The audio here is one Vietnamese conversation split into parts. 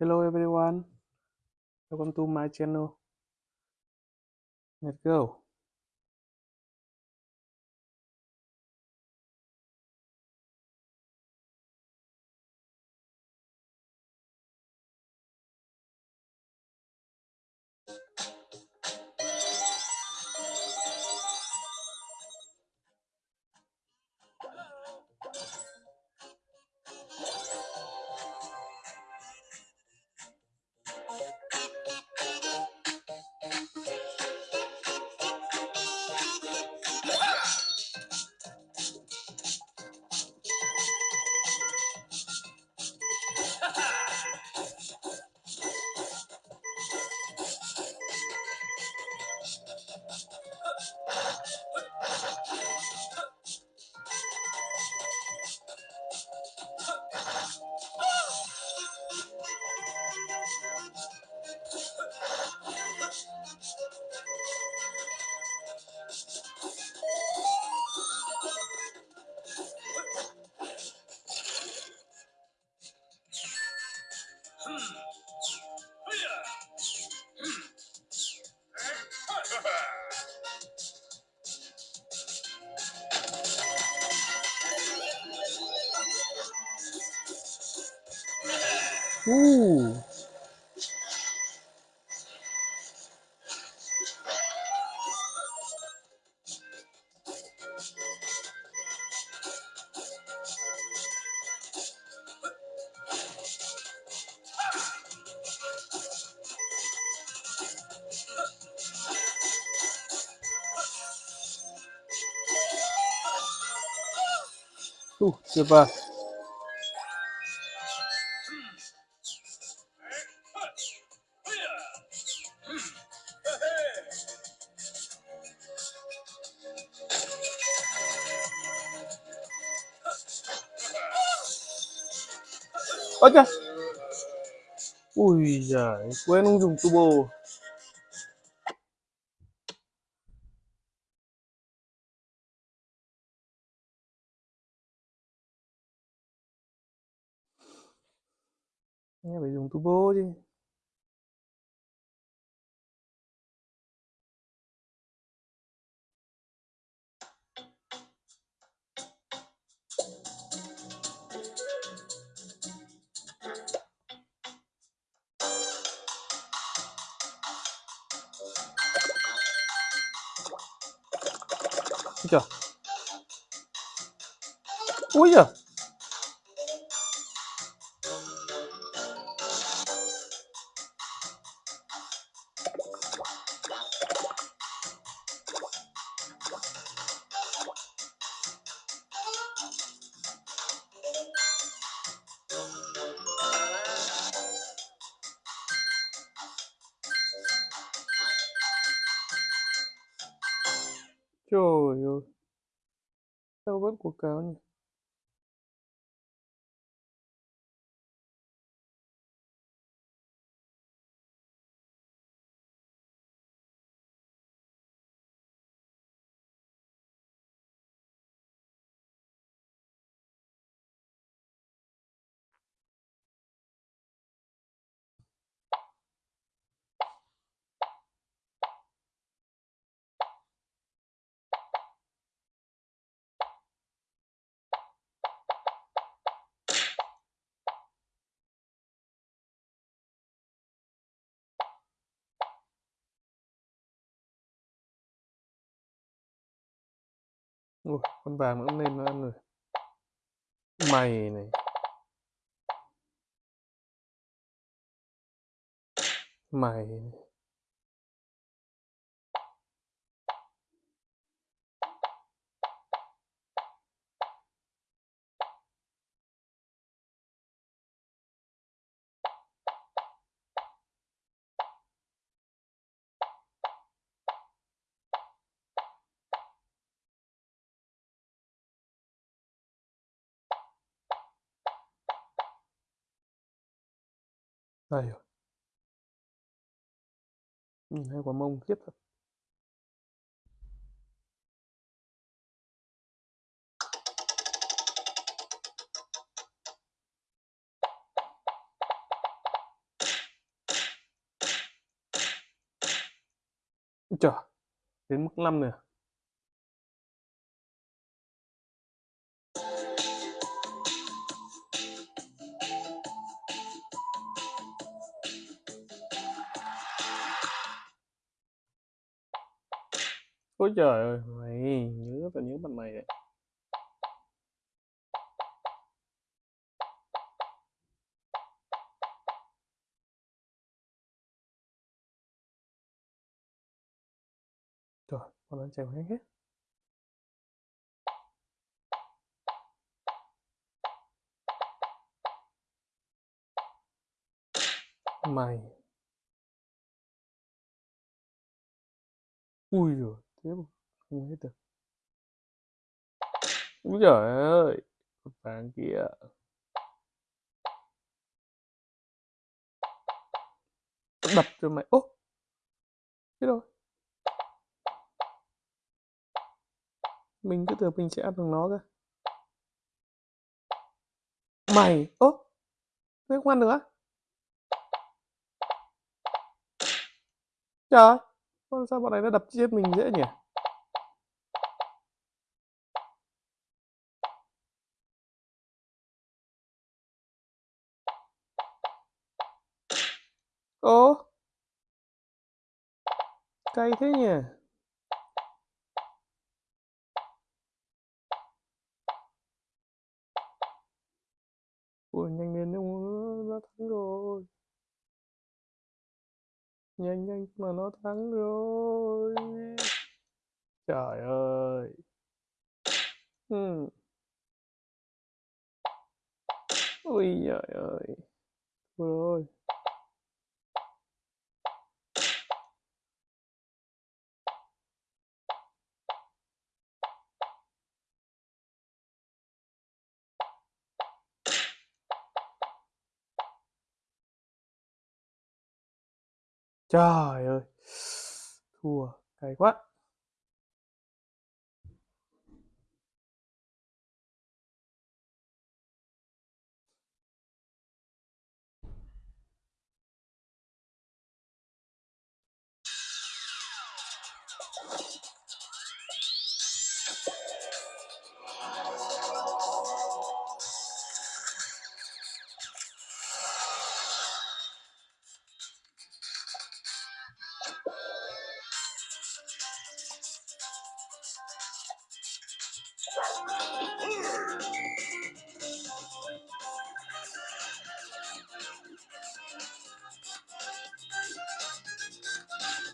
Hello everyone, welcome to my channel. Let's go. Uh, tuyệt vời. Ôi trời. Ui giời, quên Ôi trời. Ui giời. Trời ơi. Sao vẫn quảng cáo nhỉ? Ui, con vàng nó lên nó ăn rồi. Mày này. Mày này. Đây rồi. Ừ, Nhìn hai quả mông khiếp thật. chờ đến mức 5 nữa? Ôi trời ơi, mày nhớ tao nhớ mặt mày đấy. Trời, con ăn chèo hết hết. Mày. Ui rồi thế mà không hết được. Úi giời ơi, con vàng kia. Đập cho mày. Ô, chết rồi. Mình cứ tưởng mình sẽ ăn được nó cơ. Mày, ố, thế không ăn được á? Trời, ơi, sao bọn này nó đập chết mình dễ nhỉ? Ồ, cay thế nhỉ? Ui, nhanh lên ông nó thắng rồi. Nhanh nhanh mà nó thắng rồi. Trời ơi. Ừ. Ui trời ơi. Thôi rồi. Trời ơi. Thua, cay quá.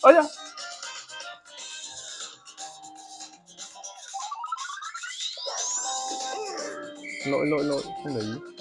Ôi. Lỗi lỗi lỗi, không để ý.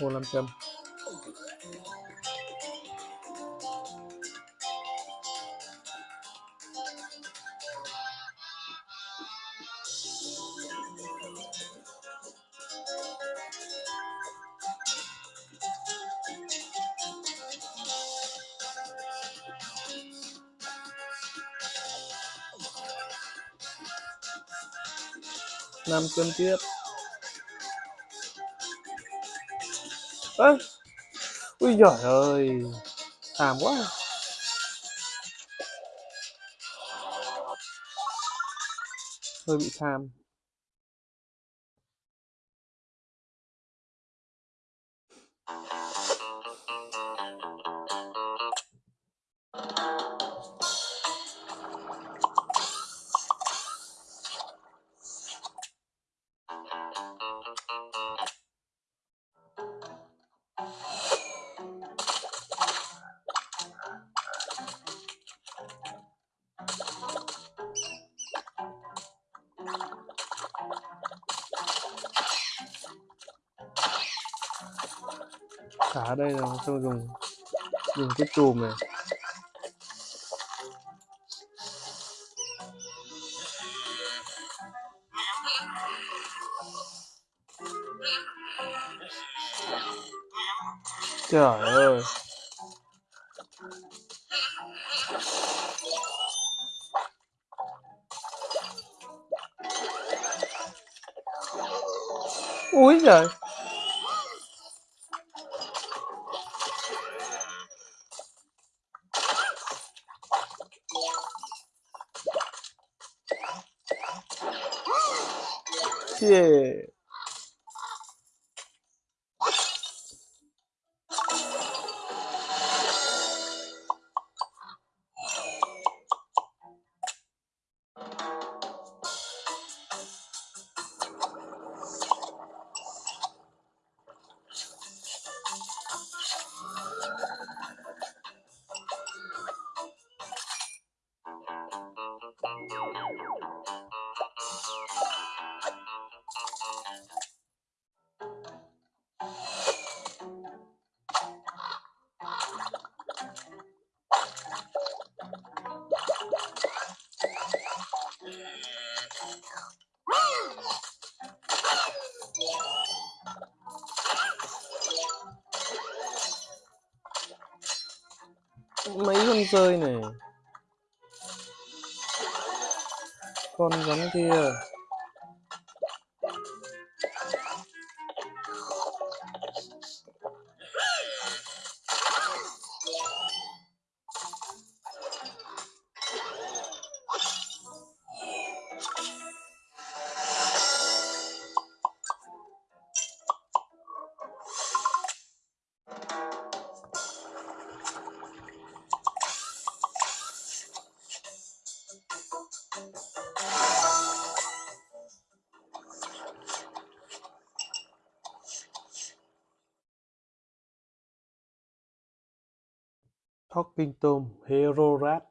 Hồ Nam Châm. Nam Châm tiếp. À. ui giời ơi thảm quá hơi bị tham xả đây là xong dùng dùng cái chùm này? Trời ơi. Ui giời. 谢谢 con rơi này. Con rắn kia. Talking Herorat.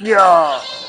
呀。Yeah.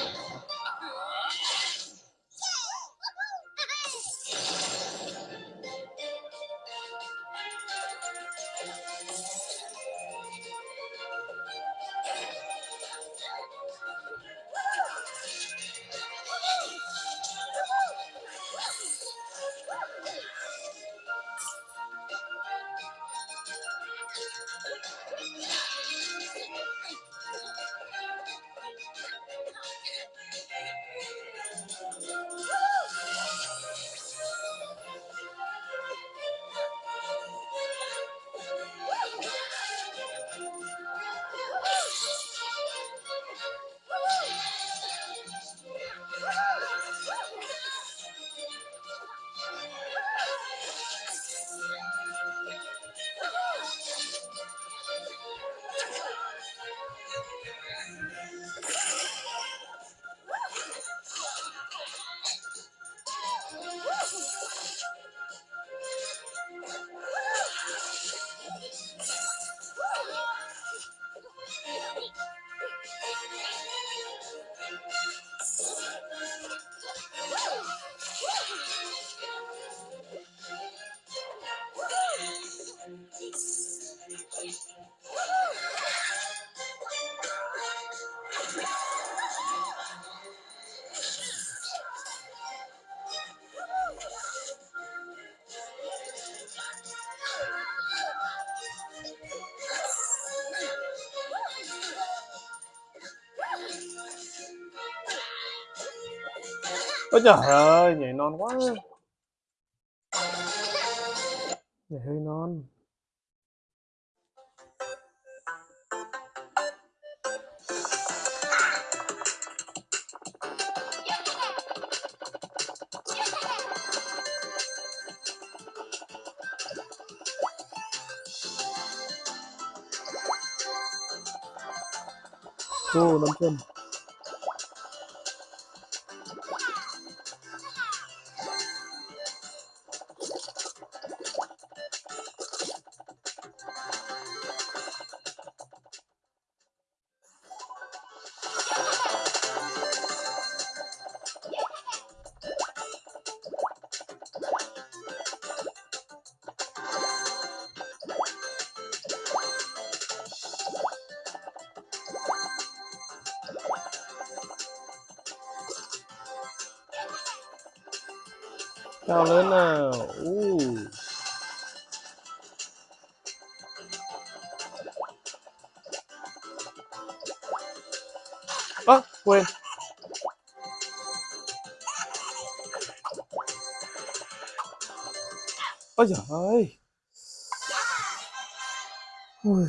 ôi trời ơi nhảy non quá. Nhảy hơi non. Cô nắm chân. Cao lớn nào. Uh. Ơ, à, quên. Ôi giời ơi. Ui.